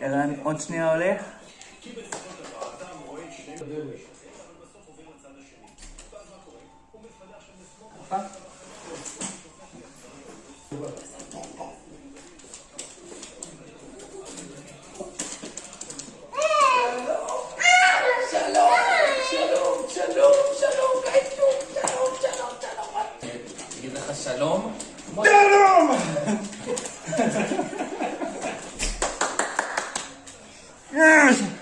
ערן עוד שנייה הולך. שלום! שלום! Yes!